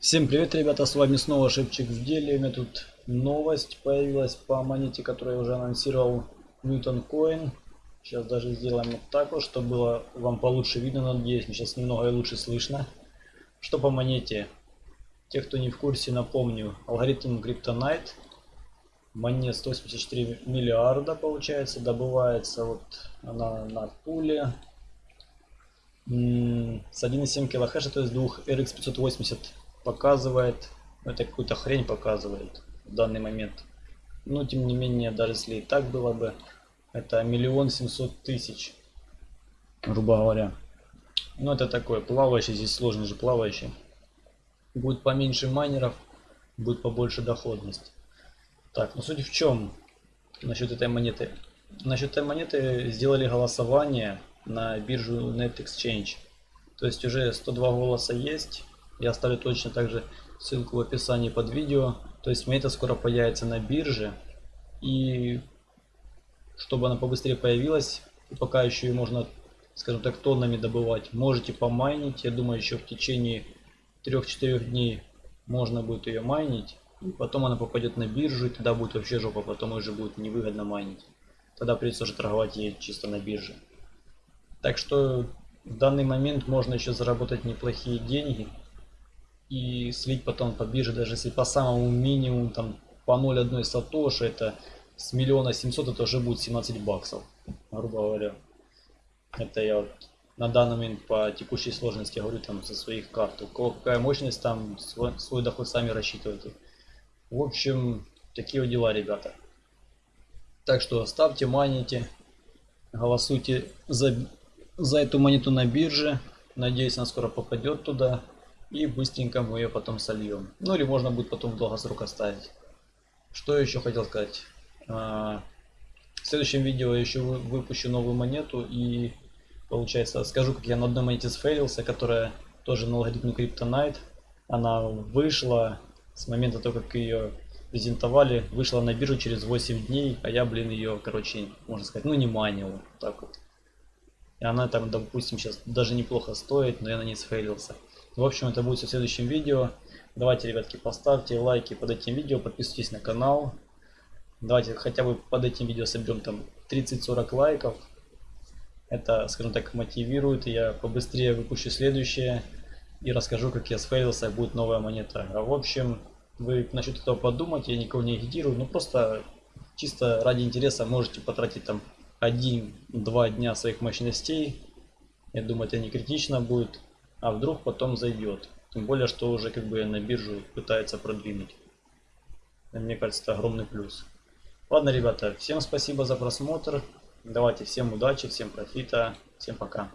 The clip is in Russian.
Всем привет, ребята, с вами снова Шипчик в деле. У меня тут новость появилась по монете, которую я уже анонсировал, Newton Coin. Сейчас даже сделаем вот так вот, чтобы было вам получше видно, надеюсь, мне сейчас немного и лучше слышно. Что по монете? Те, кто не в курсе, напомню, алгоритм Kryptonite. Монет 184 миллиарда, получается, добывается вот она на пуле. С 1,7 килохэша, то есть двух RX 580 показывает, это какую-то хрень показывает в данный момент. Но тем не менее, даже если и так было бы, это миллион семьсот тысяч, грубо говоря. Ну это такое, плавающий, здесь сложно же плавающий. Будет поменьше майнеров, будет побольше доходность. Так, ну суть в чем насчет этой монеты. Насчет этой монеты сделали голосование на биржу Net Exchange. То есть уже 102 голоса есть. Я оставлю точно также ссылку в описании под видео. То есть монета скоро появится на бирже. И чтобы она побыстрее появилась, пока еще ее можно, скажем так, тоннами добывать, можете помайнить. Я думаю, еще в течение 3-4 дней можно будет ее майнить. И потом она попадет на биржу, и тогда будет вообще жопа, потом уже будет невыгодно майнить. Тогда придется уже торговать ей чисто на бирже. Так что в данный момент можно еще заработать неплохие деньги и слить потом по бирже, даже если по самому минимуму, там по 0,1 сатоши, это с миллиона 700 это уже будет 17 баксов, грубо говоря. Это я вот на данный момент по текущей сложности говорю там со своих карт. У кого какая мощность, там свой, свой доход сами рассчитывайте. В общем, такие вот дела, ребята. Так что ставьте, маните, голосуйте за, за эту монету на бирже. Надеюсь, она скоро попадет туда и быстренько мы ее потом сольем. Ну или можно будет потом в долгосрок оставить. Что еще хотел сказать? А, в следующем видео я еще выпущу новую монету и получается скажу, как я на одной монете сфейлился, которая тоже на алгоритме Kryptonite. Она вышла с момента того, как ее презентовали, вышла на биржу через 8 дней, а я, блин, ее, короче, можно сказать, ну не манил, так вот. И она там, допустим, сейчас даже неплохо стоит, но я на ней сфейлился. В общем, это будет в следующем видео. Давайте, ребятки, поставьте лайки под этим видео, подписывайтесь на канал. Давайте хотя бы под этим видео соберем там 30-40 лайков. Это, скажем так, мотивирует. Я побыстрее выпущу следующее. И расскажу, как я сфейлился, будет новая монета. А в общем, вы насчет этого подумать, я никого не агитирую. Ну просто чисто ради интереса можете потратить там 1-2 дня своих мощностей. Я думаю, это не критично будет а вдруг потом зайдет. Тем более, что уже как бы на биржу пытается продвинуть. Мне кажется, это огромный плюс. Ладно, ребята, всем спасибо за просмотр. Давайте всем удачи, всем профита, всем пока.